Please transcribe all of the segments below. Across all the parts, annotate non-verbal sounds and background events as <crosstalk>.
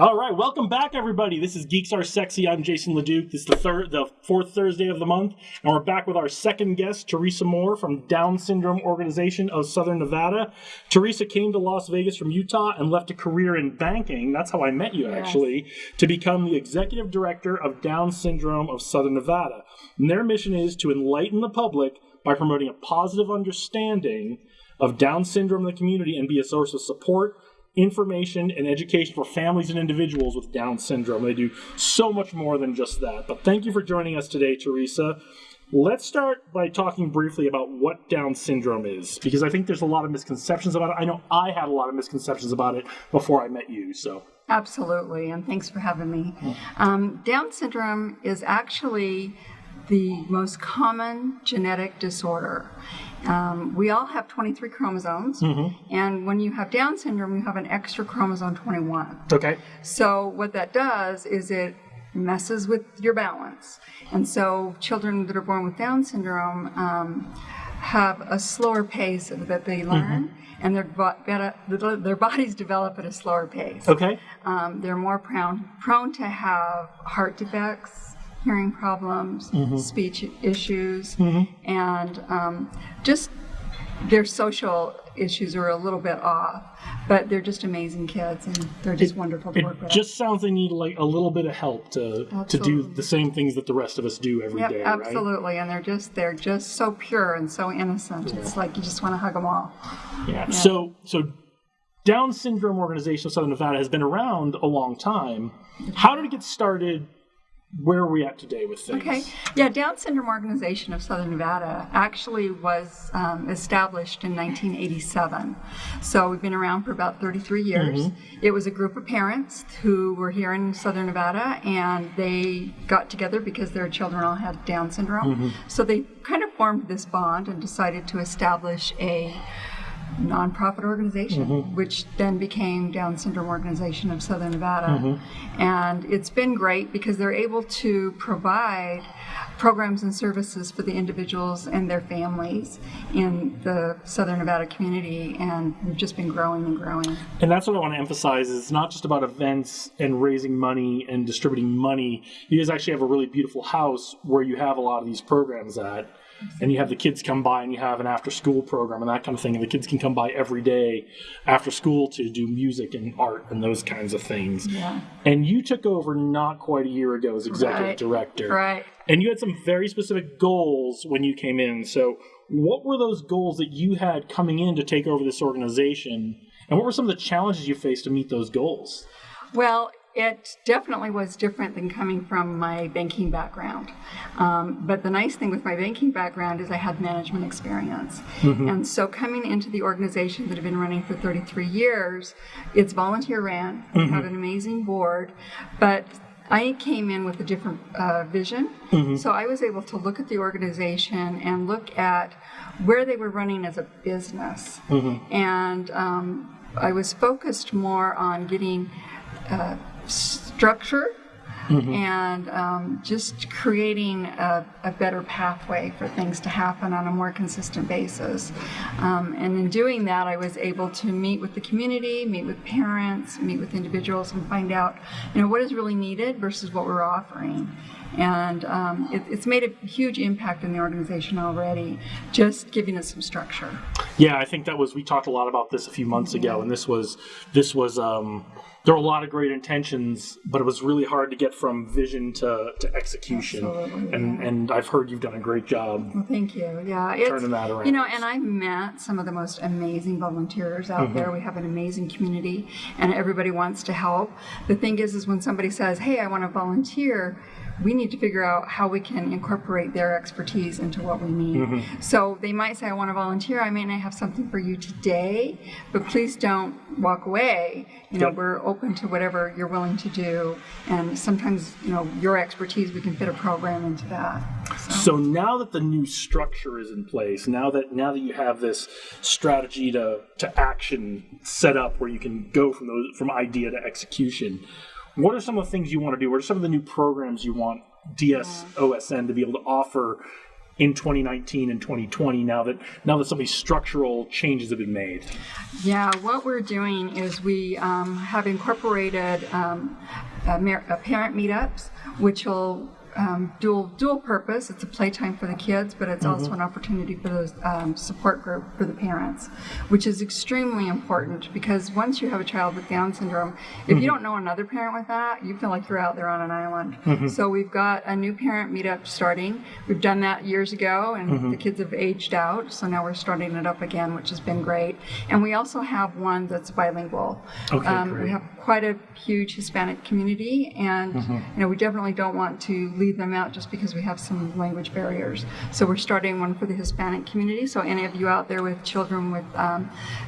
All right, welcome back, everybody. This is Geeks Are Sexy. I'm Jason LeDuc. This is the third, the fourth Thursday of the month, and we're back with our second guest, Teresa Moore from Down Syndrome Organization of Southern Nevada. Teresa came to Las Vegas from Utah and left a career in banking. That's how I met you, actually, to become the executive director of Down Syndrome of Southern Nevada. And their mission is to enlighten the public by promoting a positive understanding of Down syndrome in the community and be a source of support information and education for families and individuals with Down syndrome. They do so much more than just that. But thank you for joining us today, Teresa. Let's start by talking briefly about what Down syndrome is, because I think there's a lot of misconceptions about it. I know I had a lot of misconceptions about it before I met you, so. Absolutely, and thanks for having me. Um, Down syndrome is actually the most common genetic disorder. Um, we all have 23 chromosomes, and when you have Down syndrome, you have an extra chromosome 21. Okay. So, what that does is it messes with your balance. And so, children that are born with Down syndrome um, have a slower pace that they learn, and their, better, their bodies develop at a slower pace. Okay. Um, they're more prone, prone to have heart defects, hearing problems, speech issues, and um, just their social issues are a little bit off. But they're just amazing kids, and they're just wonderful to work It with. just sounds they need like a little bit of help to to do the same things that the rest of us do every day, Yep, right? absolutely, and they're just they're just so pure and so innocent. It's like you just want to hug them all. Yeah. So so Down Syndrome Organization of Southern Nevada has been around a long time. How did it get started? Where are we at today with things? Okay. Yeah, Down Syndrome Organization of Southern Nevada actually was um, established in 1987. So we've been around for about 33 years. It was a group of parents who were here in Southern Nevada and they got together because their children all had Down syndrome. So they kind of formed this bond and decided to establish a nonprofit organization, mm-hmm. which then became Down Syndrome Organization of Southern Nevada. Mm-hmm. And it's been great because they're able to provide programs and services for the individuals and their families in the Southern Nevada community, and we've just been growing and growing. And that's what I want to emphasize is it's not just about events and raising money and distributing money. You guys actually have a really beautiful house where you have a lot of these programs at. And you have the kids come by and you have an after school program and that kind of thing. And the kids can come by every day after school to do music and art and those kinds of things. Yeah. And you took over not quite a year ago as executive Right. director. Right. And you had some very specific goals when you came in. So, what were those goals that you had coming in to take over this organization? And what were some of the challenges you faced to meet those goals? Well, it definitely was different than coming from my banking background. Um, but the nice thing with my banking background is I had management experience. And so coming into the organization that had been running for 33 years, it's volunteer ran, we had an amazing board, but I came in with a different uh, vision. So I was able to look at the organization and look at where they were running as a business. And um, I was focused more on getting uh, structure and um, just creating a, a better pathway for things to happen on a more consistent basis. Um, and in doing that, I was able to meet with the community, meet with parents, meet with individuals, and find out, you know, what is really needed versus what we're offering. And um, it, it's made a huge impact in the organization already, just giving us some structure. Yeah, I think that was we talked a lot about this a few months ago, and this was this was um, there were a lot of great intentions, but it was really hard to get from vision to, to execution. Absolutely, and and I've heard you've done a great job. Well, thank you. Yeah, Turning that around. You know, and I've met some of the most amazing volunteers out there. We have an amazing community, and everybody wants to help. The thing is, is when somebody says, "Hey, I want to volunteer," we need to figure out how we can incorporate their expertise into what we need. Mm-hmm. So they might say, "I want to volunteer. I may not have something for you today, but please don't walk away. You know, Yep. we're open to whatever you're willing to do, and sometimes, you know, your expertise, we can fit a program into that." So now that the new structure is in place, now that now that you have this strategy to to action set up where you can go from those from idea to execution, what are some of the things you want to do? What are some of the new programs you want DSOSN to be able to offer in 2019 and 2020 now that now that some of these structural changes have been made? Yeah, what we're doing is we um, have incorporated um, parent meetups, which will um, dual dual purpose. It's a playtime for the kids, but it's also an opportunity for the um, support group for the parents, which is extremely important because once you have a child with Down syndrome, if you don't know another parent with that, you feel like you're out there on an island. So we've got a new parent meetup starting. We've done that years ago, and the kids have aged out. So now we're starting it up again, which has been great. And we also have one that's bilingual. Okay, Um, great. We have quite a huge Hispanic community, and you know we definitely don't want to leave them out just because we have some language barriers. So we're starting one for the Hispanic community. So any of you out there with children with um,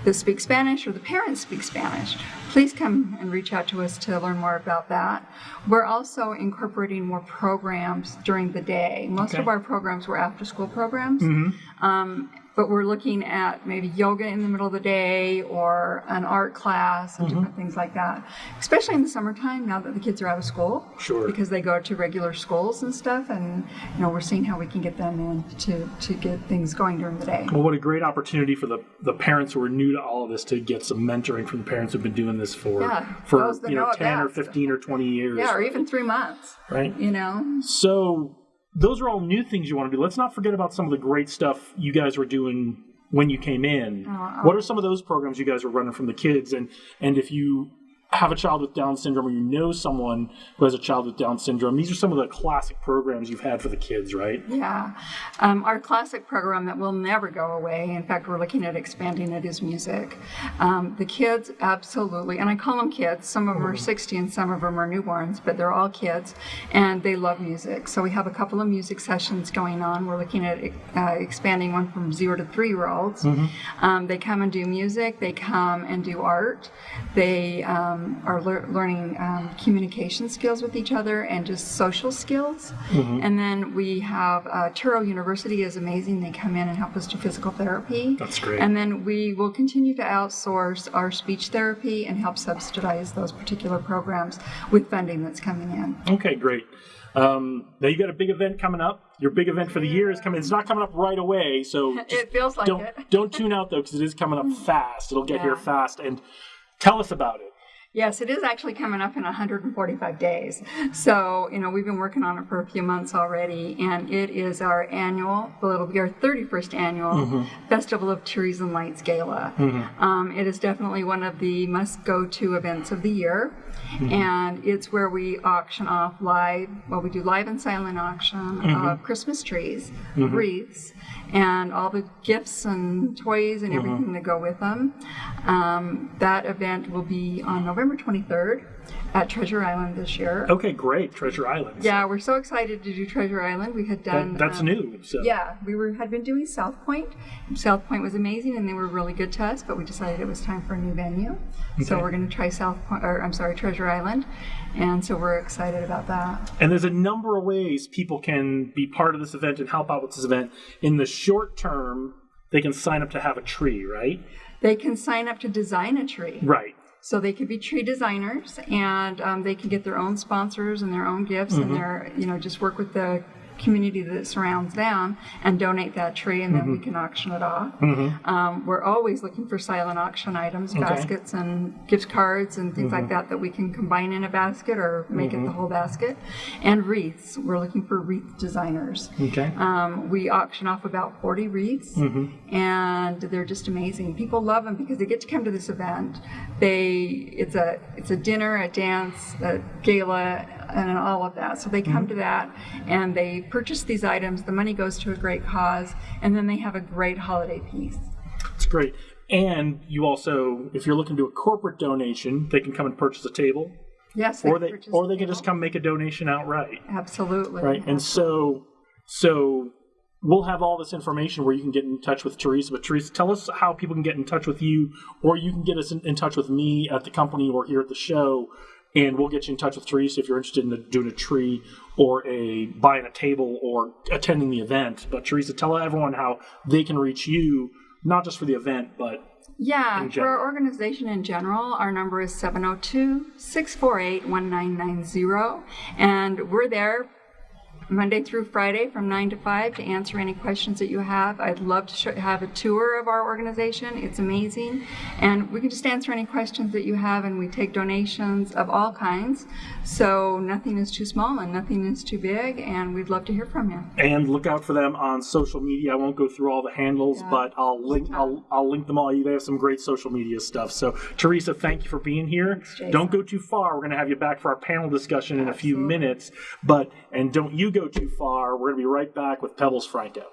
that speak Spanish or the parents speak Spanish, please come and reach out to us to learn more about that. We're also incorporating more programs during the day. Most Okay. of our programs were after-school programs. Mm-hmm. Um, but we're looking at maybe yoga in the middle of the day or an art class and mm-hmm. different things like that. Especially in the summertime, now that the kids are out of school. Sure. Because they go to regular schools and stuff, and you know we're seeing how we can get them in to to get things going during the day. Well, what a great opportunity for the, the parents who are new to all of this to get some mentoring from the parents who've been doing this for Yeah, for you know know 10 or 15 or 20 years. Yeah, or even three months. right? You know. So those are all new things you want to do. Let's not forget about some of the great stuff you guys were doing when you came in. Oh, oh. what are some of those programs you guys were running from the kids? And and if you have a child with Down syndrome or you know someone who has a child with Down syndrome, these are some of the classic programs you've had for the kids, right? Yeah. Um, our classic program that will never go away, in fact, we're looking at expanding it, is music. Um, the kids absolutely, and I call them kids, some of them are 60 and some of them are newborns, but they're all kids, and they love music. So we have a couple of music sessions going on. We're looking at uh, expanding one from zero to three year olds. Um, they come and do music, they come and do art, they um, are lear- learning um, communication skills with each other and just social skills. And then we have uh, Touro University is amazing. They come in and help us do physical therapy. That's great. And then we will continue to outsource our speech therapy and help subsidize those particular programs with funding that's coming in. Okay, great. Um, now you got a big event coming up. Your big event for the year is coming. It's not coming up right away, so <laughs> It feels like don't it. don't tune out though because it is coming up <laughs> fast. It'll get here fast. And tell us about it. Yes, it is actually coming up in 145 days. So, you know, we've been working on it for a few months already, and it is our annual, well, it'll be our 31st annual mm-hmm. Festival of Trees and Lights Gala. Mm-hmm. Um, it is definitely one of the must go to events of the year, mm-hmm. and it's where we auction off live, well, we do live and silent auction of Christmas trees, wreaths, and all the gifts and toys and everything that go with them. Um, that event will be on November 23rd at Treasure Island this year. Okay, great. Treasure Island. Yeah, we're so excited to do Treasure Island. We had done. That, that's um, new. So Yeah, we were had been doing South Point. South Point was amazing, and they were really good to us. But we decided it was time for a new venue, so we're going to try South Point, or I'm sorry, Treasure Island, and so we're excited about that. And there's a number of ways people can be part of this event and help out with this event. In the short term, they can sign up to have a tree, right? They can sign up to design a tree. Right. So they could be tree designers, and um, they can get their own sponsors and their own gifts, and their you know just work with the community that surrounds them and donate that tree, and then we mm-hmm. can auction it off. Mm-hmm. Um, we're always looking for silent auction items, baskets and gift cards and things like mm-hmm. that that we can combine in a basket or make it the whole basket, and wreaths. We're looking for wreath designers. Okay. Um, we auction off about 40 wreaths, and they're just amazing. People love them because they get to come to this event. They it's a it's a dinner, a dance, a gala, and all of that. So they come mm-hmm. to that and they purchase these items. The money goes to a great cause, and then they have a great holiday piece. It's great. And you also, if you're looking to do a corporate donation, they can come and purchase a table, Yes, or they or they can just come make a donation outright, absolutely right? And so, so we'll have all this information where you can get in touch with Teresa. But Teresa, tell us how people can get in touch with you, or you can get us in, in touch with me at the company or here at the show, and we'll get you in touch with Teresa if you're interested in doing a tree or a buying a table or attending the event. But Teresa, tell everyone how they can reach you, not just for the event, but Yeah, for our organization in general, our number is 702 648 1990. And we're there Monday through Friday from 9 to 5 to answer any questions that you have. I'd love to show, have a tour of our organization. It's amazing. And we can just answer any questions that you have, and we take donations of all kinds. So nothing is too small and nothing is too big, and we'd love to hear from you. and look out for them on social media. I won't go through all the handles, but I'll link I'll, I'll link them all. They have some great social media stuff. So Teresa, thank you for being here. Jason. don't go too far. We're going to have you back for our panel discussion in a few minutes. But and don't you go too far. We're going to be right back with Pebbles Franco.